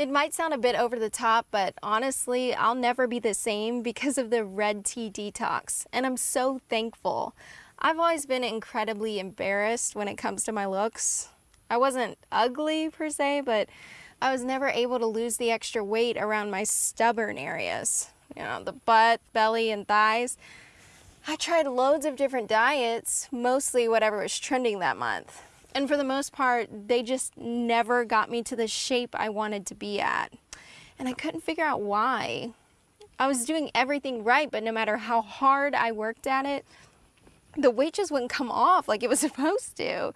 It might sound a bit over the top, but honestly, I'll never be the same because of the red tea detox, and I'm so thankful. I've always been incredibly embarrassed when it comes to my looks. I wasn't ugly per se, but I was never able to lose the extra weight around my stubborn areas. You know, the butt, belly, and thighs. I tried loads of different diets, mostly whatever was trending that month. And for the most part, they just never got me to the shape I wanted to be at. And I couldn't figure out why. I was doing everything right, but no matter how hard I worked at it, the weight just wouldn't come off like it was supposed to.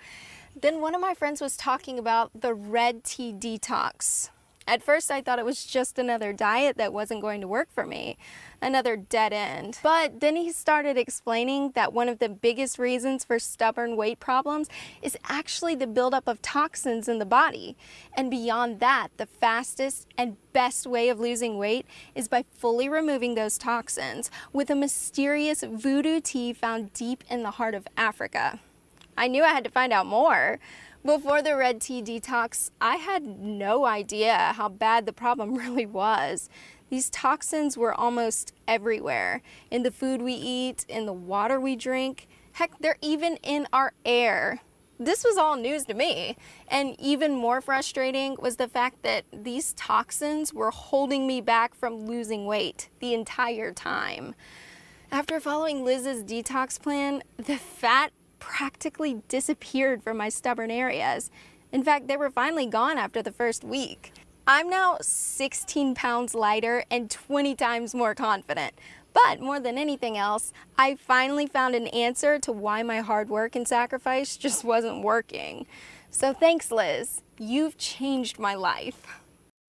Then one of my friends was talking about the red tea detox. At first I thought it was just another diet that wasn't going to work for me, another dead end. But then he started explaining that one of the biggest reasons for stubborn weight problems is actually the buildup of toxins in the body. And beyond that, the fastest and best way of losing weight is by fully removing those toxins with a mysterious voodoo tea found deep in the heart of Africa. I knew I had to find out more. Before the red tea detox, I had no idea how bad the problem really was. These toxins were almost everywhere, in the food we eat, in the water we drink. Heck, they're even in our air. This was all news to me. And even more frustrating was the fact that these toxins were holding me back from losing weight the entire time. After following Liz's detox plan, the fat practically disappeared from my stubborn areas. In fact, they were finally gone after the first week. I'm now 16 pounds lighter and 20 times more confident. But more than anything else, I finally found an answer to why my hard work and sacrifice just wasn't working. So thanks, Liz. You've changed my life.